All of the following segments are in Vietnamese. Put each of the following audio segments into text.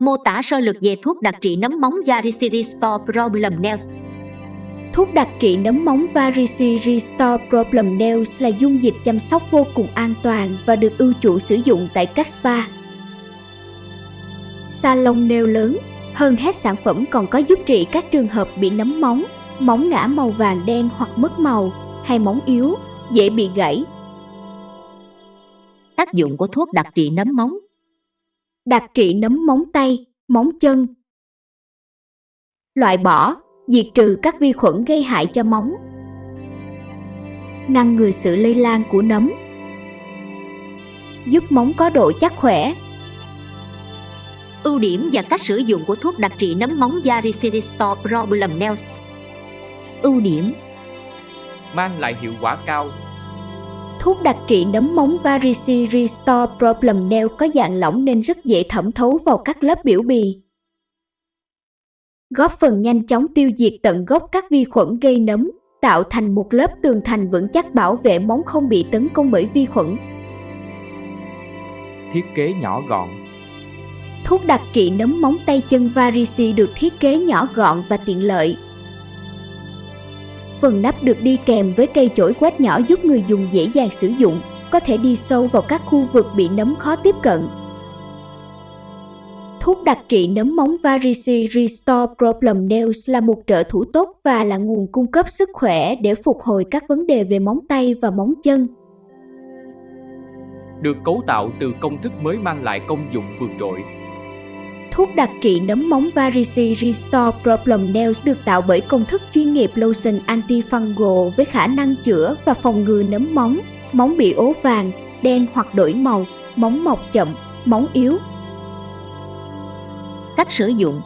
Mô tả sơ lược về thuốc đặc trị nấm móng Varicose Restore Problem Nails. Thuốc đặc trị nấm móng Varicose Restore Problem Nails là dung dịch chăm sóc vô cùng an toàn và được ưu chuộng sử dụng tại các spa. Salon nail lớn, hơn hết sản phẩm còn có giúp trị các trường hợp bị nấm móng, móng ngã màu vàng đen hoặc mất màu, hay móng yếu, dễ bị gãy. Tác dụng của thuốc đặc trị nấm móng Đặc trị nấm móng tay, móng chân. Loại bỏ, diệt trừ các vi khuẩn gây hại cho móng. Ngăn ngừa sự lây lan của nấm. Giúp móng có độ chắc khỏe. Ưu điểm và cách sử dụng của thuốc đặc trị nấm móng Varicose Restore Problem Nails. Ưu điểm. Mang lại hiệu quả cao. Thuốc đặc trị nấm móng Varici Restore Problem Nail có dạng lỏng nên rất dễ thẩm thấu vào các lớp biểu bì. Góp phần nhanh chóng tiêu diệt tận gốc các vi khuẩn gây nấm, tạo thành một lớp tường thành vững chắc bảo vệ móng không bị tấn công bởi vi khuẩn. Thiết kế nhỏ gọn. Thuốc đặc trị nấm móng tay chân Varici được thiết kế nhỏ gọn và tiện lợi, Phần nắp được đi kèm với cây chổi quét nhỏ giúp người dùng dễ dàng sử dụng, có thể đi sâu vào các khu vực bị nấm khó tiếp cận. Thuốc đặc trị nấm móng Varici Restore Problem Nails là một trợ thủ tốt và là nguồn cung cấp sức khỏe để phục hồi các vấn đề về móng tay và móng chân. Được cấu tạo từ công thức mới mang lại công dụng vượt trội, Thuốc đặc trị nấm móng Varici Restore Problem Nails được tạo bởi công thức chuyên nghiệp lotion antifungal với khả năng chữa và phòng ngừa nấm móng, móng bị ố vàng, đen hoặc đổi màu, móng mọc chậm, móng yếu. Cách sử dụng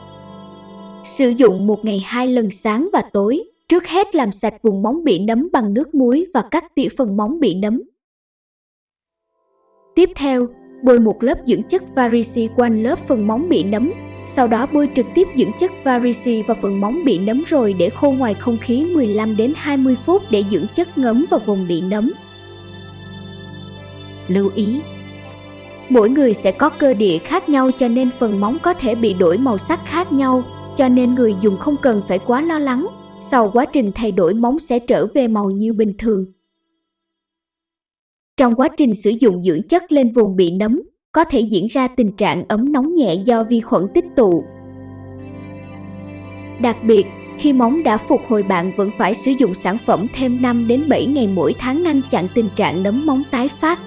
Sử dụng một ngày hai lần sáng và tối. Trước hết làm sạch vùng móng bị nấm bằng nước muối và cắt tỉa phần móng bị nấm. Tiếp theo, bôi một lớp dưỡng chất Varici quanh lớp phần móng bị nấm, sau đó bôi trực tiếp dưỡng chất Varici vào phần móng bị nấm rồi để khô ngoài không khí 15 đến 20 phút để dưỡng chất ngấm vào vùng bị nấm. Lưu ý Mỗi người sẽ có cơ địa khác nhau cho nên phần móng có thể bị đổi màu sắc khác nhau, cho nên người dùng không cần phải quá lo lắng. Sau quá trình thay đổi móng sẽ trở về màu như bình thường. Trong quá trình sử dụng dưỡng chất lên vùng bị nấm, có thể diễn ra tình trạng ấm nóng nhẹ do vi khuẩn tích tụ. Đặc biệt, khi móng đã phục hồi bạn vẫn phải sử dụng sản phẩm thêm 5 đến 7 ngày mỗi tháng ngăn chặn tình trạng nấm móng tái phát.